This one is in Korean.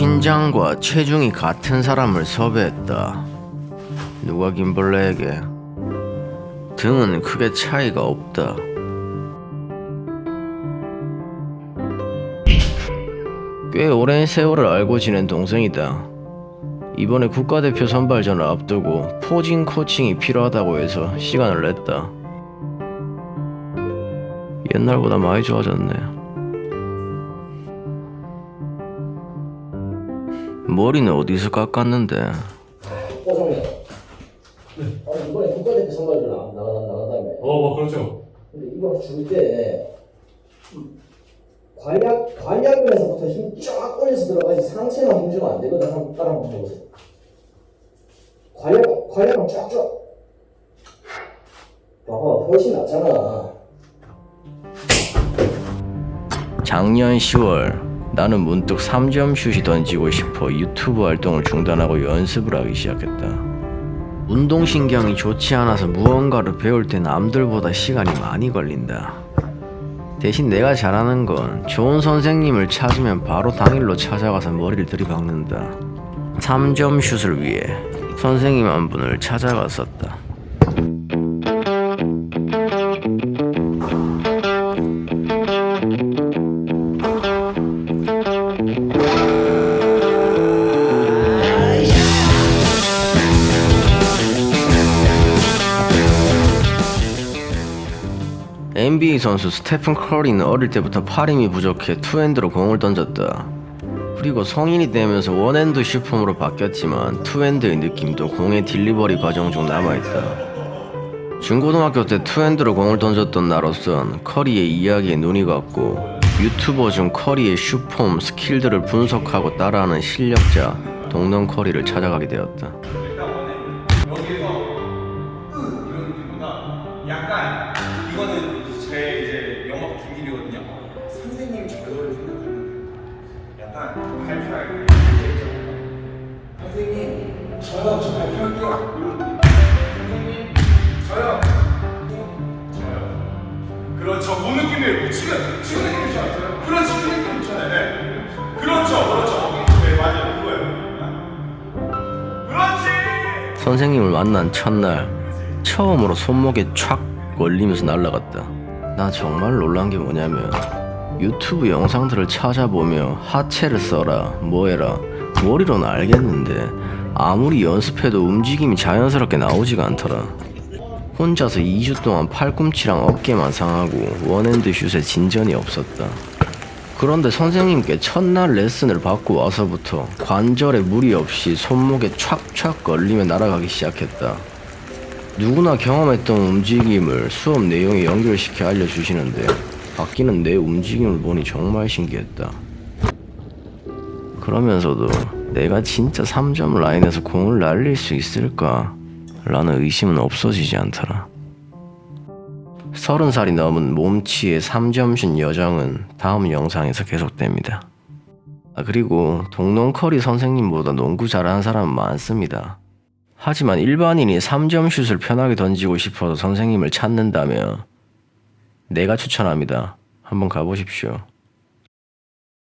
신장과 체중이 같은 사람을 섭외했다. 누가 김벌레에게 등은 크게 차이가 없다. 꽤 오랜 세월을 알고 지낸 동생이다. 이번에 국가대표 선발전을 앞두고 포징 코칭이 필요하다고 해서 시간을 냈다. 옛날보다 많이 좋아졌네. 머리는 어디서 깎았는데? 호성이. 아니 이번에 국가대표 나가 나가 나간다며. 어, 뭐 그렇죠. 근데 이거 줄때 관략 관략면에서부터 힘 쫙 올려서 들어가지 상체만 힘주면 안 되거든. 한번 따라 한번 해보세요. 관략 관략은 쫙쫙. 봐봐 훨씬 낫잖아. 작년 10월 나는 문득 3점 슛이 던지고 싶어 유튜브 활동을 중단하고 연습을 하기 시작했다. 운동신경이 좋지 않아서 무언가를 배울 때 남들보다 시간이 많이 걸린다. 대신 내가 잘하는 건 좋은 선생님을 찾으면 바로 당일로 찾아가서 머리를 들이박는다. 3점 슛을 위해 선생님 한 분을 찾아갔었다. NBA 선수 스테픈 커리는 어릴 때부터 팔 힘이 부족해 two hand로 공을 던졌다. 그리고 성인이 되면서 one hand 슛폼으로 바뀌었지만 two hand의 느낌도 공의 delivery 과정 중 남아있다. 중고등학교 때 two hand로 공을 던졌던 나로선 커리의 이야기에 눈이 갔고 유튜버 중 커리의 슛폼 스킬들을 분석하고 따라하는 실력자 동네 커리를 찾아가게 되었다. 이거는 제 이제 영업 중길이거든요. 선생님 저거를 생각하면 약간 발표할 때 선생님 저요 저 발표할게요. 선생님 저요 저요. 그렇죠. 그 느낌이에요. 지금 지금 느낌 있지 않았어요? 그렇죠. 그 느낌 있잖아요. 네. 그렇죠. 그렇죠. 네 맞아요. 그거예요. 그렇지. 선생님을 만난 첫날 처음으로 손목에 촥 걸리면서 날아갔다. 나 정말 놀란 게 뭐냐면 유튜브 영상들을 찾아보며 하체를 써라 뭐해라 머리로는 알겠는데 아무리 연습해도 움직임이 자연스럽게 나오지가 않더라. 혼자서 2주 동안 팔꿈치랑 어깨만 상하고 원핸드 슛에 진전이 없었다. 그런데 선생님께 첫날 레슨을 받고 와서부터 관절에 무리 없이 손목에 촥촥 걸리며 날아가기 시작했다. 누구나 경험했던 움직임을 수업 내용에 연결시켜 알려주시는데 바뀌는 내 움직임을 보니 정말 신기했다. 그러면서도 내가 진짜 3점 라인에서 공을 날릴 수 있을까? 라는 의심은 없어지지 않더라. 서른 살이 넘은 몸치의 3점슛 여정은 다음 영상에서 계속됩니다. 아, 그리고 동농커리 선생님보다 농구 잘하는 사람은 많습니다. 하지만 일반인이 3점 슛을 편하게 던지고 싶어서 선생님을 찾는다면 내가 추천합니다. 한번 가보십시오.